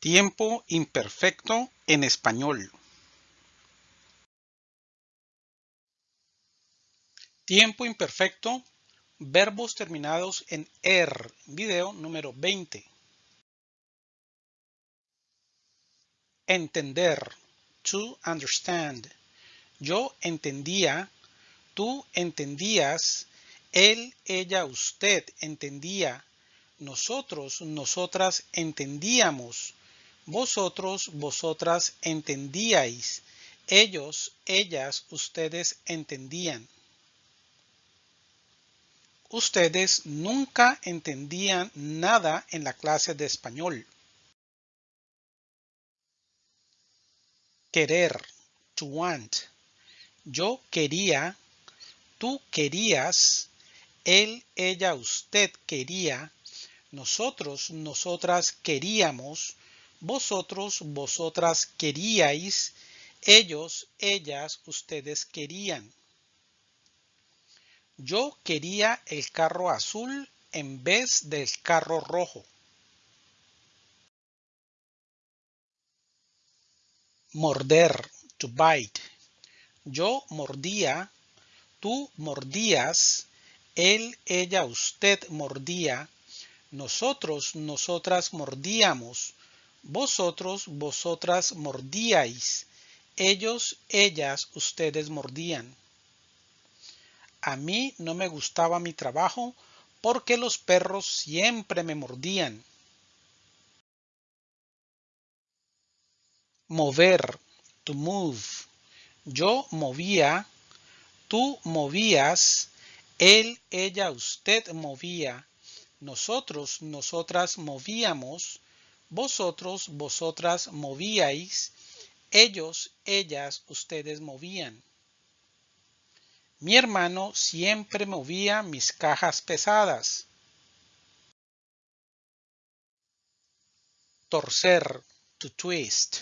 Tiempo imperfecto en español. Tiempo imperfecto, verbos terminados en er, video número 20. Entender, to understand. Yo entendía, tú entendías, él, ella, usted entendía, nosotros, nosotras entendíamos, vosotros, vosotras entendíais. Ellos, ellas, ustedes entendían. Ustedes nunca entendían nada en la clase de español. Querer, to want. Yo quería, tú querías, él, ella, usted quería, nosotros, nosotras queríamos, vosotros, vosotras queríais, ellos, ellas, ustedes querían. Yo quería el carro azul en vez del carro rojo. Morder, to bite. Yo mordía, tú mordías, él, ella, usted mordía, nosotros, nosotras mordíamos, vosotros, vosotras mordíais. Ellos, ellas, ustedes mordían. A mí no me gustaba mi trabajo porque los perros siempre me mordían. Mover, to move. Yo movía, tú movías, él, ella, usted movía, nosotros, nosotras movíamos, vosotros, vosotras movíais, ellos, ellas, ustedes movían. Mi hermano siempre movía mis cajas pesadas. Torcer, to twist.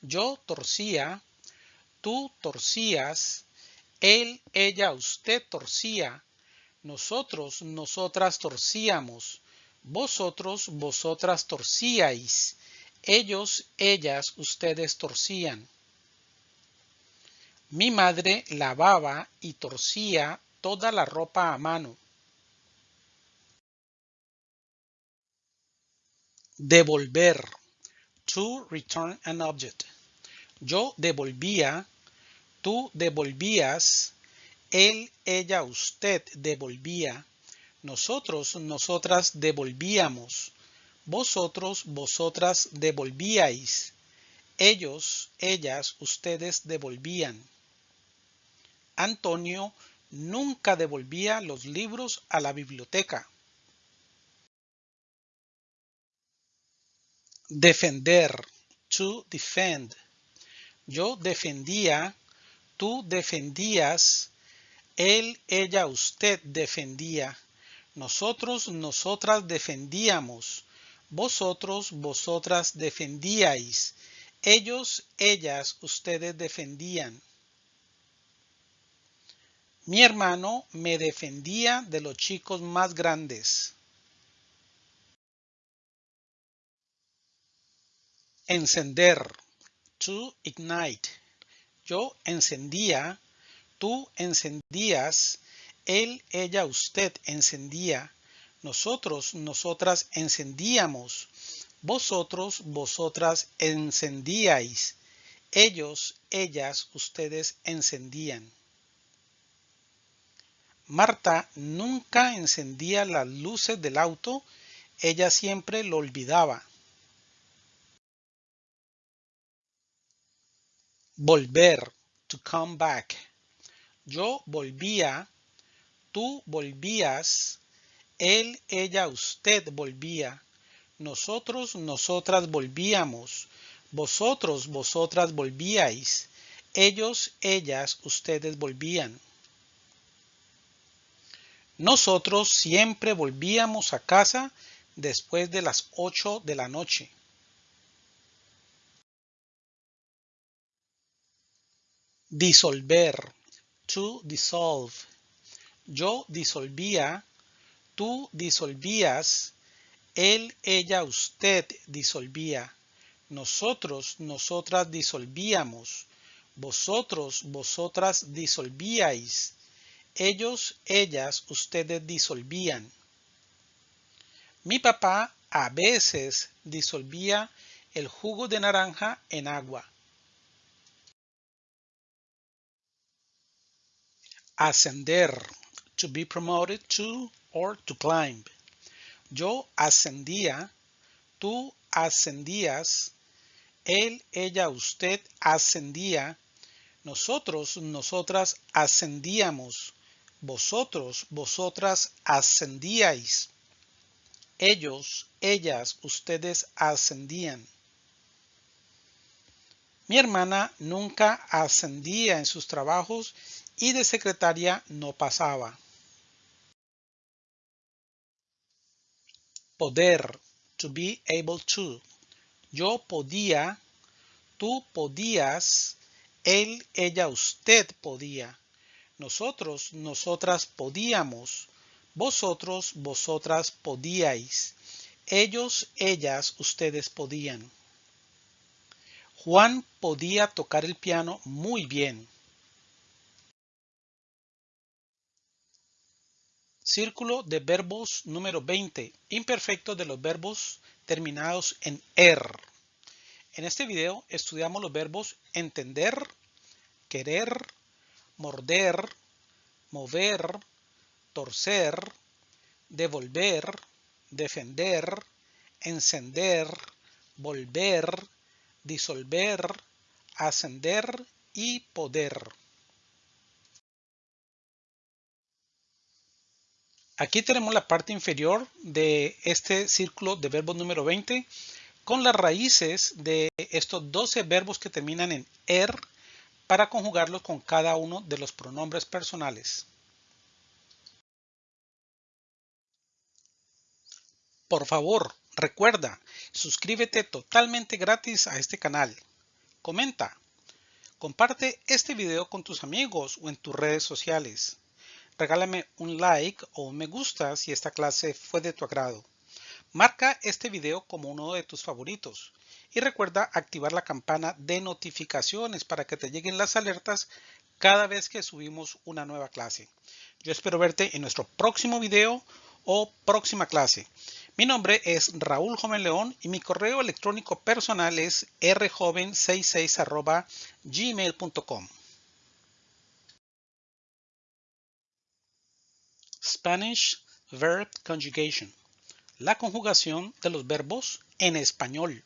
Yo torcía, tú torcías, él, ella, usted torcía, nosotros, nosotras torcíamos, vosotros, vosotras torcíais, ellos, ellas, ustedes torcían. Mi madre lavaba y torcía toda la ropa a mano. Devolver. To return an object. Yo devolvía, tú devolvías, él, ella, usted devolvía. Nosotros, nosotras devolvíamos. Vosotros, vosotras devolvíais. Ellos, ellas, ustedes devolvían. Antonio nunca devolvía los libros a la biblioteca. Defender. To defend. Yo defendía, tú defendías, él, ella, usted defendía. Nosotros, nosotras defendíamos. Vosotros, vosotras defendíais. Ellos, ellas, ustedes defendían. Mi hermano me defendía de los chicos más grandes. Encender. To ignite. Yo encendía, tú encendías, él, ella, usted encendía, nosotros, nosotras encendíamos, vosotros, vosotras encendíais, ellos, ellas, ustedes encendían. Marta nunca encendía las luces del auto, ella siempre lo olvidaba. Volver, to come back. Yo volvía, tú volvías, él, ella, usted volvía, nosotros, nosotras volvíamos, vosotros, vosotras volvíais, ellos, ellas, ustedes volvían. Nosotros siempre volvíamos a casa después de las ocho de la noche. Disolver. To dissolve. Yo disolvía, tú disolvías, él, ella, usted disolvía. nosotros, nosotras disolvíamos, vosotros, vosotras disolvíais, ellos, ellas, ustedes disolvían. Mi papá a veces disolvía el jugo de naranja en agua. Ascender, to be promoted to or to climb. Yo ascendía, tú ascendías, él, ella, usted ascendía, nosotros, nosotras ascendíamos, vosotros, vosotras ascendíais, ellos, ellas, ustedes ascendían. Mi hermana nunca ascendía en sus trabajos y de secretaria no pasaba. Poder, to be able to. Yo podía, tú podías, él, ella, usted podía. Nosotros, nosotras podíamos. Vosotros, vosotras podíais. Ellos, ellas, ustedes podían. Juan podía tocar el piano muy bien. Círculo de verbos número 20. Imperfecto de los verbos terminados en er. En este video estudiamos los verbos entender, querer, morder, mover, torcer, devolver, defender, encender, volver, disolver, ascender y poder. Aquí tenemos la parte inferior de este círculo de verbos número 20 con las raíces de estos 12 verbos que terminan en er para conjugarlos con cada uno de los pronombres personales. Por favor, recuerda, suscríbete totalmente gratis a este canal. Comenta. Comparte este video con tus amigos o en tus redes sociales. Regálame un like o un me gusta si esta clase fue de tu agrado. Marca este video como uno de tus favoritos y recuerda activar la campana de notificaciones para que te lleguen las alertas cada vez que subimos una nueva clase. Yo espero verte en nuestro próximo video o próxima clase. Mi nombre es Raúl Joven León y mi correo electrónico personal es rjoven66 gmail.com. Spanish Verb Conjugation. La conjugación de los verbos en español.